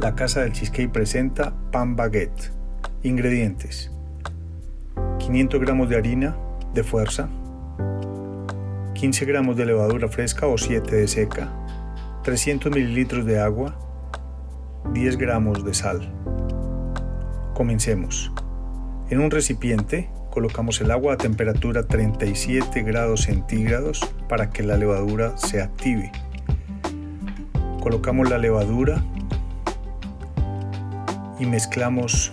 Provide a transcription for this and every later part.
La Casa del Cheesecake presenta pan baguette. Ingredientes: 500 gramos de harina de fuerza, 15 gramos de levadura fresca o 7 de seca, 300 mililitros de agua, 10 gramos de sal. Comencemos. En un recipiente colocamos el agua a temperatura 37 grados centígrados para que la levadura se active. Colocamos la levadura y mezclamos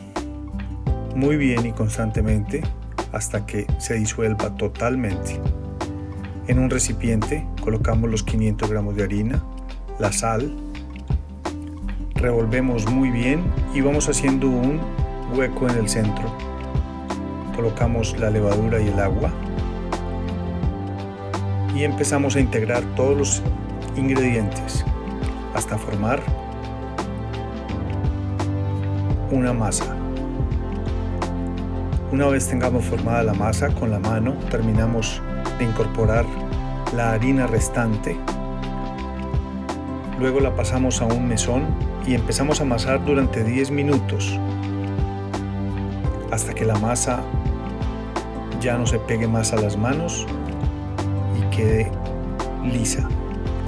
muy bien y constantemente hasta que se disuelva totalmente. En un recipiente colocamos los 500 gramos de harina, la sal, revolvemos muy bien y vamos haciendo un hueco en el centro. Colocamos la levadura y el agua y empezamos a integrar todos los ingredientes hasta formar una masa. Una vez tengamos formada la masa con la mano, terminamos de incorporar la harina restante. Luego la pasamos a un mesón y empezamos a amasar durante 10 minutos hasta que la masa ya no se pegue más a las manos y quede lisa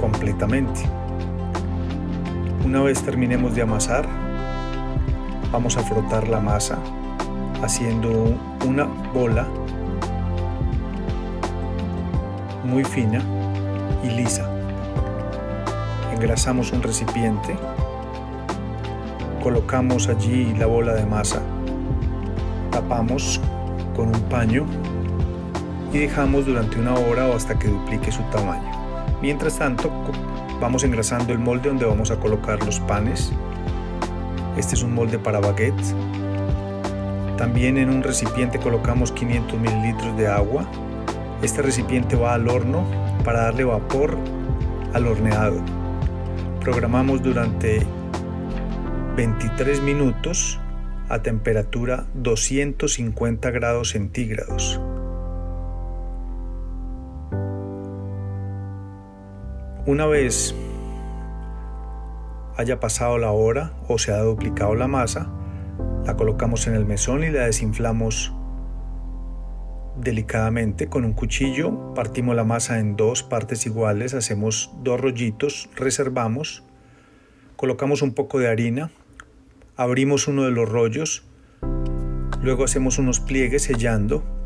completamente. Una vez terminemos de amasar, vamos a frotar la masa haciendo una bola muy fina y lisa. Engrasamos un recipiente, colocamos allí la bola de masa, tapamos con un paño y dejamos durante una hora o hasta que duplique su tamaño. Mientras tanto, vamos engrasando el molde donde vamos a colocar los panes este es un molde para baguette. También en un recipiente colocamos 500 mililitros de agua. Este recipiente va al horno para darle vapor al horneado. Programamos durante 23 minutos a temperatura 250 grados centígrados. Una vez haya pasado la hora o se ha duplicado la masa, la colocamos en el mesón y la desinflamos delicadamente con un cuchillo, partimos la masa en dos partes iguales, hacemos dos rollitos, reservamos, colocamos un poco de harina, abrimos uno de los rollos, luego hacemos unos pliegues sellando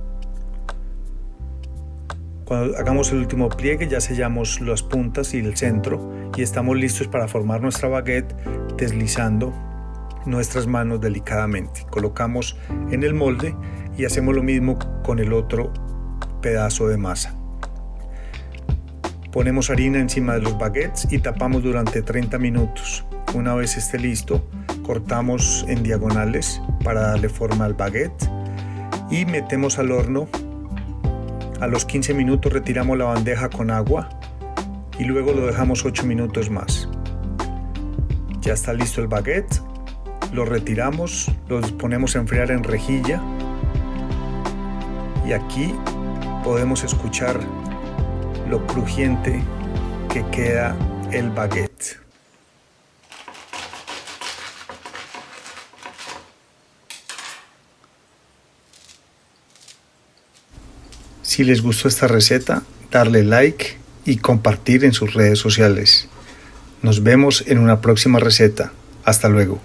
cuando hagamos el último pliegue ya sellamos las puntas y el centro y estamos listos para formar nuestra baguette deslizando nuestras manos delicadamente. Colocamos en el molde y hacemos lo mismo con el otro pedazo de masa. Ponemos harina encima de los baguettes y tapamos durante 30 minutos. Una vez esté listo, cortamos en diagonales para darle forma al baguette y metemos al horno a los 15 minutos retiramos la bandeja con agua y luego lo dejamos 8 minutos más. Ya está listo el baguette, lo retiramos, lo ponemos a enfriar en rejilla y aquí podemos escuchar lo crujiente que queda el baguette. Si les gustó esta receta, darle like y compartir en sus redes sociales. Nos vemos en una próxima receta. Hasta luego.